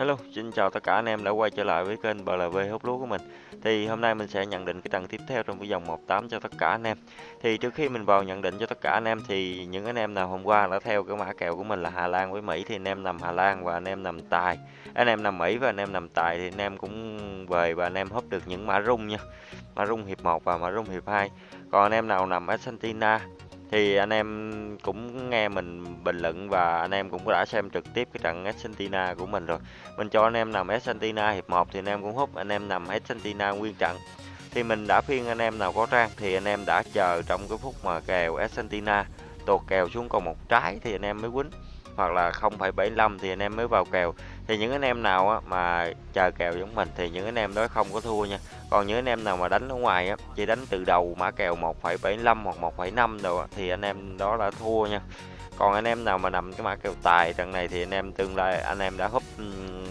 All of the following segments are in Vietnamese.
Hello, xin chào tất cả anh em đã quay trở lại với kênh BLV hút lúa của mình. Thì hôm nay mình sẽ nhận định cái trận tiếp theo trong cái dòng 18 cho tất cả anh em. Thì trước khi mình vào nhận định cho tất cả anh em thì những anh em nào hôm qua đã theo cái mã kèo của mình là Hà Lan với Mỹ thì anh em nằm Hà Lan và anh em nằm tài. Anh em nằm Mỹ và anh em nằm tài thì anh em cũng về và anh em húp được những mã rung nha. Mã rung hiệp 1 và mã rung hiệp 2. Còn anh em nào nằm Argentina thì anh em cũng nghe mình bình luận và anh em cũng đã xem trực tiếp cái trận Argentina của mình rồi. Mình cho anh em nằm Argentina hiệp 1 thì anh em cũng hút, anh em nằm Argentina nguyên trận. Thì mình đã phiên anh em nào có trang thì anh em đã chờ trong cái phút mà kèo Argentina tột kèo xuống còn một trái thì anh em mới quýnh hoặc là 0,75 thì anh em mới vào kèo. Thì những anh em nào á, mà chờ kèo giống mình thì những anh em đó không có thua nha. Còn những anh em nào mà đánh ở ngoài á, chỉ đánh từ đầu mã kèo 1,75 hoặc 1,5 rồi thì anh em đó đã thua nha. Còn anh em nào mà nằm cái mã kèo tài trận này thì anh em tương lai anh em đã húp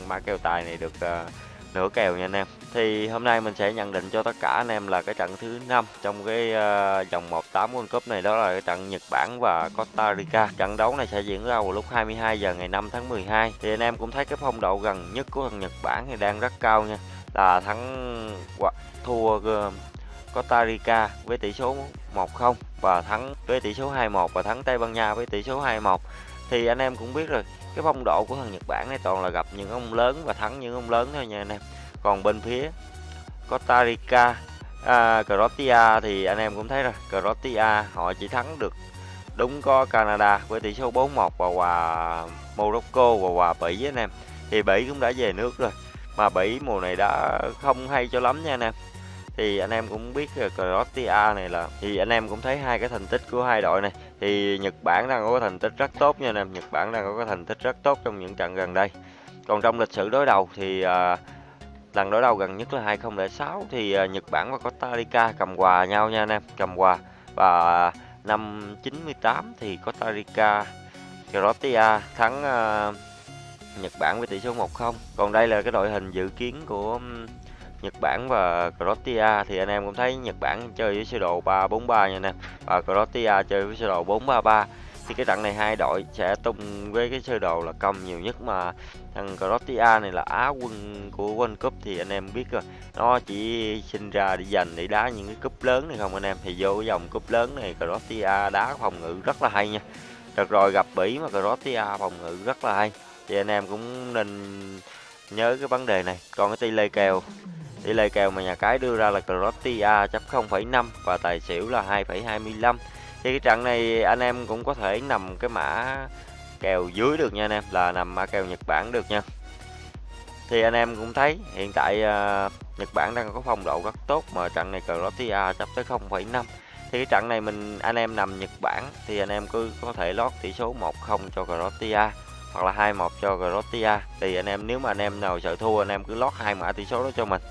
mã kèo tài này được uh, nửa kèo nha anh em. Thì hôm nay mình sẽ nhận định cho tất cả anh em là cái trận thứ năm trong cái uh, vòng 18 World Cup này đó là cái trận Nhật Bản và Costa Rica. Trận đấu này sẽ diễn ra vào lúc 22 giờ ngày 5 tháng 12 thì anh em cũng thấy cái phong độ gần nhất của thằng Nhật Bản thì đang rất cao nha. Là thắng hoặc thua ờ, Costa Rica với tỷ số 1-0 và thắng với tỷ số 2-1 và thắng Tây Ban Nha với tỷ số 2-1 thì anh em cũng biết rồi cái phong độ của thằng Nhật Bản này toàn là gặp những ông lớn và thắng những ông lớn thôi nha anh em. Còn bên phía Costa Rica à, Croatia thì anh em cũng thấy rồi. Croatia họ chỉ thắng được đúng có Canada với tỷ số 4-1 và hòa Morocco và hòa Bỉ anh em. Thì Bỉ cũng đã về nước rồi mà Bỉ mùa này đã không hay cho lắm nha anh em thì anh em cũng biết Croatia này là thì anh em cũng thấy hai cái thành tích của hai đội này. Thì Nhật Bản đang có thành tích rất tốt nha anh em. Nhật Bản đang có thành tích rất tốt trong những trận gần đây. Còn trong lịch sử đối đầu thì à, lần đối đầu gần nhất là 2006 thì à, Nhật Bản và Costa Rica cầm hòa nhau nha anh em. Cầm hòa. Và năm 98 thì Costa Rica Croatia thắng à, Nhật Bản với tỷ số 1-0 còn đây là cái đội hình dự kiến của Nhật Bản và Croatia thì anh em cũng thấy Nhật Bản chơi với sơ đồ 343 nha anh em. Và Croatia chơi với sơ đồ 433 thì cái trận này hai đội sẽ tung với cái sơ đồ là công nhiều nhất mà thằng Croatia này là á quân của World Cup thì anh em biết rồi. Nó chỉ sinh ra để dành để đá những cái cúp lớn này không anh em. Thì vô cái dòng cúp lớn này Croatia đá phòng ngự rất là hay nha. Được rồi, gặp Bỉ mà Croatia phòng ngự rất là hay. Thì anh em cũng nên nhớ cái vấn đề này. Còn cái tỷ lệ kèo. Tỷ lệ kèo mà nhà cái đưa ra là Croatia chấp 0,5 và tài xỉu là 2,25. Thì cái trận này anh em cũng có thể nằm cái mã kèo dưới được nha anh em, là nằm mã kèo Nhật Bản được nha. Thì anh em cũng thấy hiện tại uh, Nhật Bản đang có phong độ rất tốt mà trận này Croatia chấp tới 0,5. Thì cái trận này mình anh em nằm Nhật Bản thì anh em cứ có thể lót tỷ số 1-0 cho Croatia hoặc là 2-1 cho Croatia. Thì anh em nếu mà anh em nào sợ thua anh em cứ lót hai mã tỷ số đó cho mình.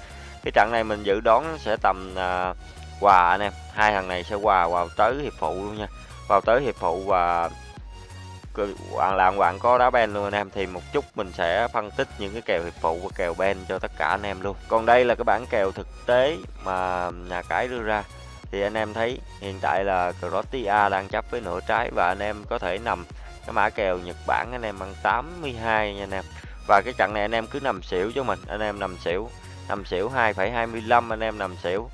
Cái trận này mình dự đoán sẽ tầm à, quà anh em. Hai thằng này sẽ quà vào tới hiệp phụ luôn nha. Vào tới hiệp phụ và bạn làm bạn có đá ben luôn anh em. Thì một chút mình sẽ phân tích những cái kèo hiệp phụ và kèo ben cho tất cả anh em luôn. Còn đây là cái bản kèo thực tế mà nhà cái đưa ra. Thì anh em thấy hiện tại là Croatia đang chấp với nửa trái và anh em có thể nằm cái mã kèo Nhật Bản anh em ăn 82 nha anh em. Và cái trận này anh em cứ nằm xỉu cho mình. Anh em nằm xỉu. Nằm xỉu 2,25 anh em nằm xỉu.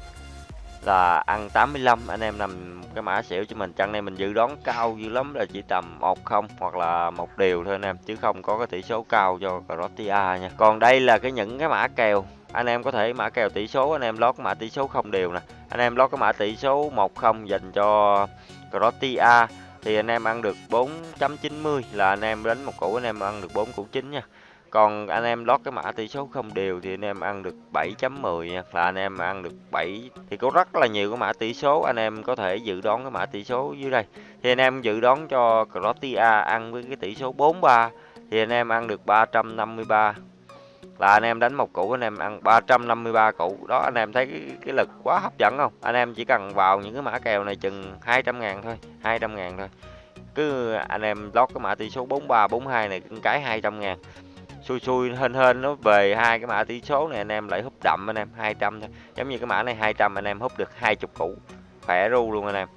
Là ăn 85 anh em nằm cái mã xỉu cho mình. Trận này mình dự đoán cao dữ lắm là chỉ tầm 10 hoặc là một điều thôi anh em. Chứ không có cái tỷ số cao cho Croatia nha. Còn đây là cái những cái mã kèo. Anh em có thể mã kèo tỷ số anh em lót mã tỷ số không đều nè. Anh em lót cái mã tỷ số 10 dành cho Croatia thì anh em ăn được 4.90 là anh em đánh một củ, anh em ăn được 4 củ chính nha. Còn anh em lót cái mã tỷ số không đều thì anh em ăn được 7.10 nha, là anh em ăn được 7 thì có rất là nhiều cái mã tỷ số anh em có thể dự đoán cái mã tỷ số dưới đây. Thì anh em dự đoán cho Croatia ăn với cái tỷ số 43 thì anh em ăn được 353 là anh em đánh một củ anh em ăn 353 củ. Đó anh em thấy cái, cái lực quá hấp dẫn không? Anh em chỉ cần vào những cái mã kèo này chừng 200 ngàn thôi 200 ngàn thôi. Cứ anh em lót cái mã tỷ số 43 42 này cái 200 ngàn. Xui xui hên hên nó về hai cái mã tỷ số này anh em lại húp đậm anh em 200 thôi. Giống như cái mã này 200 anh em húp được 20 củ. Khỏe ru luôn anh em.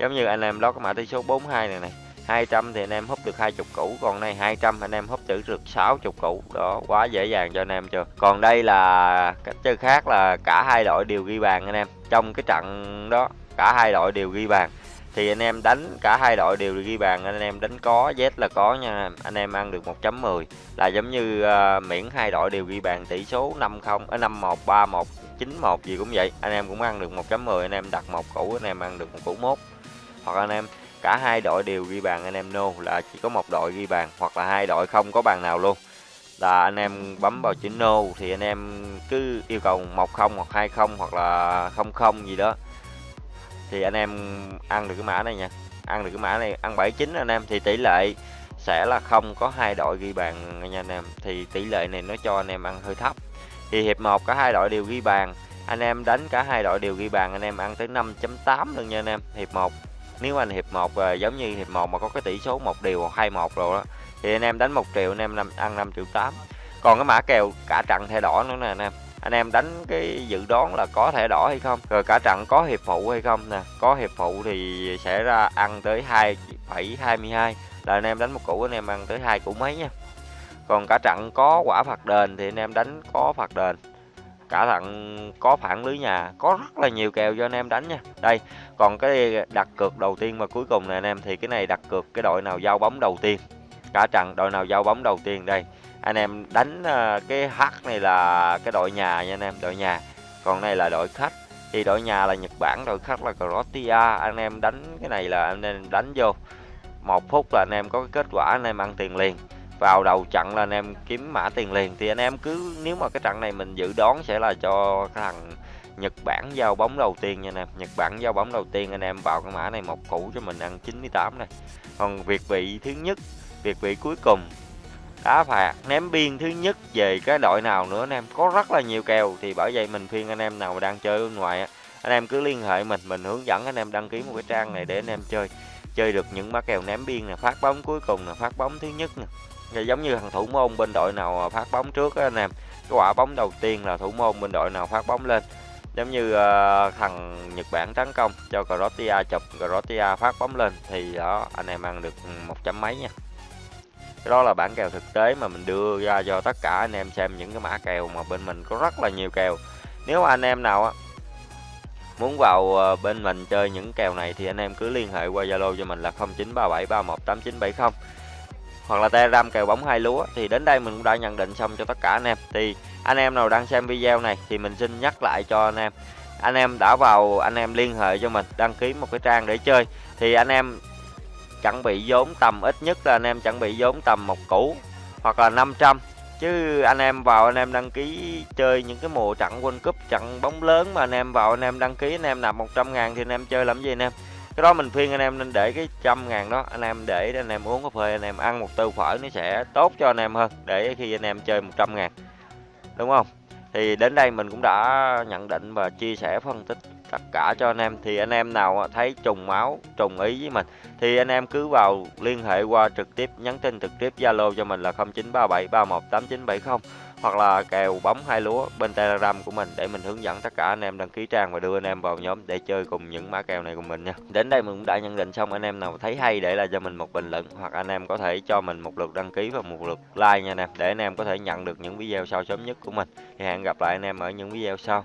Giống như anh em lót cái mã tỷ số 42 này này 200 thì anh em húp được 20 củ còn này 200 anh em húp được được 60 củ. Đó quá dễ dàng cho anh em chưa? Còn đây là cách chơi khác là cả hai đội đều ghi bàn anh em. Trong cái trận đó cả hai đội đều ghi bàn. Thì anh em đánh cả hai đội đều ghi bàn anh em đánh có Z là có nha. Anh em ăn được 1.10 là giống như uh, miễn hai đội đều ghi bàn tỷ số 50 ở 51 31 91 gì cũng vậy. Anh em cũng ăn được 1.10 anh em đặt một củ anh em ăn được một củ mốt. Hoặc anh em cả hai đội đều ghi bàn, anh em no là chỉ có một đội ghi bàn, hoặc là hai đội không có bàn nào luôn. Là anh em bấm vào chữ no thì anh em cứ yêu cầu 10 hoặc 20 hoặc là 00 gì đó. Thì anh em ăn được cái mã này nha. Ăn được cái mã này, ăn 79 anh em, thì tỷ lệ sẽ là không có hai đội ghi bàn nha anh em. Thì tỷ lệ này nó cho anh em ăn hơi thấp. Thì hiệp 1 cả hai đội đều ghi bàn, anh em đánh cả hai đội đều ghi bàn, anh em ăn tới 5.8 luôn nha anh em, hiệp 1 nếu anh hiệp 1 à, ờ, giống như hiệp 1 mà có cái tỷ số một điều hoặc 21 rồi đó thì anh em đánh một triệu anh em ăn 5 triệu 8 còn cái mã kèo cả trận thẻ đỏ nữa nè anh em. Anh em đánh cái dự đoán là có thẻ đỏ hay không? Rồi cả trận có hiệp phụ hay không nè? Có hiệp phụ thì sẽ ra ăn tới 2,22 là anh em đánh một củ anh em ăn tới hai củ mấy nha còn cả trận có quả phạt đền thì anh em đánh có phạt đền cả trận có phản lưới nhà, có rất là nhiều kèo cho anh em đánh nha. Đây, còn cái đặt cược đầu tiên và cuối cùng này anh em, thì cái này đặt cược cái đội nào giao bóng đầu tiên? Cả trận, đội nào giao bóng đầu tiên? Đây, anh em đánh ờ, cái H này là cái đội nhà nha anh em, đội nhà. Còn này là đội khách. Thì đội nhà là Nhật Bản, đội khách là Croatia. Anh em đánh cái này là anh em đánh vô. Một phút là anh em có cái kết quả, anh em ăn tiền liền vào đầu trận là anh em kiếm mã tiền liền. Thì anh em cứ, nếu mà cái trận này mình dự đoán sẽ là cho cái thằng Nhật Bản giao bóng đầu tiên nha anh em. Nhật Bản giao bóng đầu tiên, anh em vào cái mã này một củ cho mình ăn 98 này. Còn việt vị thứ nhất, việt vị cuối cùng. Đá phạt, ném biên thứ nhất về cái đội nào nữa anh em. Có rất là nhiều kèo, thì bởi vậy mình khuyên anh em nào mà đang chơi bên ngoài anh em cứ liên hệ mình mình hướng dẫn anh em đăng ký một cái trang này để anh em chơi. Chơi được những má kèo ném biên nè, phát bóng cuối cùng là phát bóng thứ nhất nè giống như thằng thủ môn bên đội nào phát bóng trước á anh em. Cái quả bóng đầu tiên là thủ môn bên đội nào phát bóng lên. Giống như uh, thằng Nhật Bản tấn công cho Croatia chụp Croatia phát bóng lên thì đó anh em ăn được một chấm mấy nha. Cái đó là bản kèo thực tế mà mình đưa ra cho tất cả anh em xem những cái mã kèo mà bên mình có rất là nhiều kèo. Nếu anh em nào á muốn vào ờ, bên mình chơi những kèo này thì anh em cứ liên hệ qua Zalo cho mình là 0937318970 hoặc là Telegram kèo bóng hai lúa thì đến đây mình cũng đã nhận định xong cho tất cả anh em thì anh em nào đang xem video này thì mình xin nhắc lại cho anh em anh em đã vào anh em liên hệ cho mình đăng ký một cái trang để chơi thì anh em chuẩn bị vốn tầm ít nhất là anh em chuẩn bị vốn tầm một củ hoặc là 500 chứ anh em vào anh em đăng ký chơi những cái mùa trận World Cup trận bóng lớn mà anh em vào anh em đăng ký anh em nạp 100 ngàn thì anh em chơi làm gì anh em cái đó mình khuyên anh em nên để cái trăm ngàn đó, anh em để anh em uống cà phê, anh em ăn một tô phở nó sẽ tốt cho anh em hơn, để khi anh em chơi 100 ngàn. Đúng không? Thì đến đây mình cũng đã nhận định và chia sẻ phân tích tất cả cho anh em thì anh em nào thấy trùng máu, trùng ý với mình, thì anh em cứ vào liên hệ qua trực tiếp, nhắn tin trực tiếp Zalo cho mình là 0937318970 hoặc là kèo bóng hai lúa bên Telegram của mình để mình hướng dẫn tất cả anh em đăng ký trang và đưa anh em vào nhóm để chơi cùng những mã kèo này cùng mình nha. Đến đây mình cũng đã nhận định xong, anh em nào thấy hay để lại cho mình một bình luận hoặc anh em có thể cho mình một lượt đăng ký và một lượt like nha anh em để anh em có thể nhận được những video sau sớm nhất của mình. Thì hẹn gặp lại anh em ở những video sau.